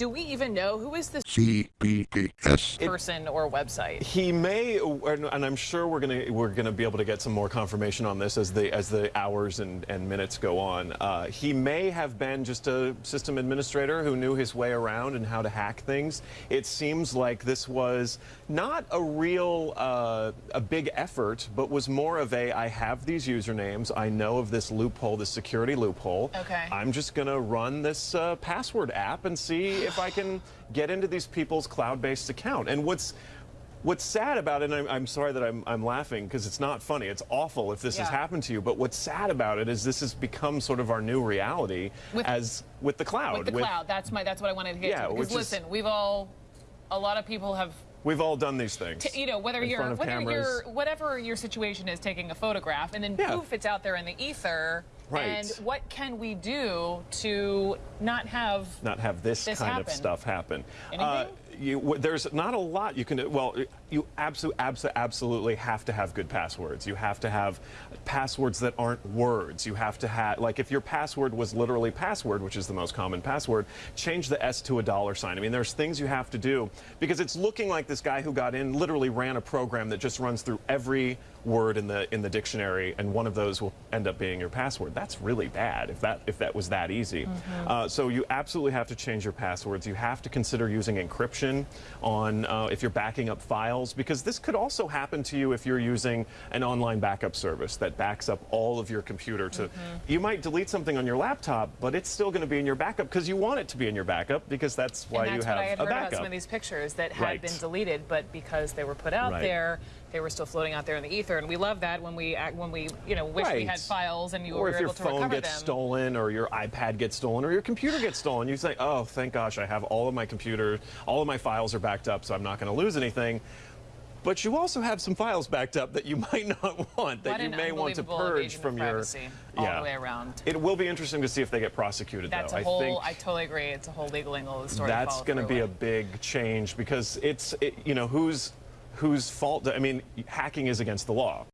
Do we even know who is this CBS. person or website? He may, and I'm sure we're gonna we're gonna be able to get some more confirmation on this as the as the hours and, and minutes go on. Uh, he may have been just a system administrator who knew his way around and how to hack things. It seems like this was not a real uh, a big effort, but was more of a I have these usernames, I know of this loophole, this security loophole. Okay. I'm just gonna run this uh, password app and see if I can get into these people's cloud-based account. And what's What's sad about it, and I'm, I'm sorry that I'm, I'm laughing because it's not funny. It's awful if this has happened to you. But what's sad about it is this has become sort of our new reality With- as with the cloud. With the cloud. That's my. That's what I wanted to get Yeah, to. Because is- listen, we've all, a lot of people have We've all done these things. T- you know whether you're whether you're whatever your situation is taking a photograph and then Yeah. poof it's out there in the ether Right. and what can we do to not have not have this, this kind happen. of stuff happen. Uh, Anything? You, there's not a lot you can do. Well, you absolutely, absolutely have to have good passwords. You have to have passwords that aren't words. You have to have, like, if your password was literally password, which is the most common password, change the S to a dollar sign. I mean, there's things you have to do because it's looking like this guy who got in literally ran a program that just runs through every word in the in the dictionary, and one of those will end up being your password. That's really bad if that if that was that easy. Uh, so you absolutely have to change your passwords. You have to consider using encryption on uh, if you're backing up files because this could also happen to you if you're using an online backup service that backs up all of your computer to. You might delete something on your laptop, but it's still going to be in your backup because you want it to be in your backup because that's why that's you have what I had a heard backup. about some of these pictures that had Right. been deleted, but because they were put out Right. there, they were still floating out there in the ether. And we love that when we when we you know wish we had files and you or were if your phone gets stolen or your iPad gets stolen or your computer gets stolen, you say, oh, thank gosh, I have all of my computer, all of my files are backed up, so I'm not going to lose anything. But you also have some files backed up that you might not want, that you may want to purge from your. all the way around. It will be interesting to see if they get prosecuted, That's though. a I whole. think I totally agree. It's a whole legal angle of the story. to that's going to be a big change because it's, it, you know, whose whose fault? I mean, hacking is against the law.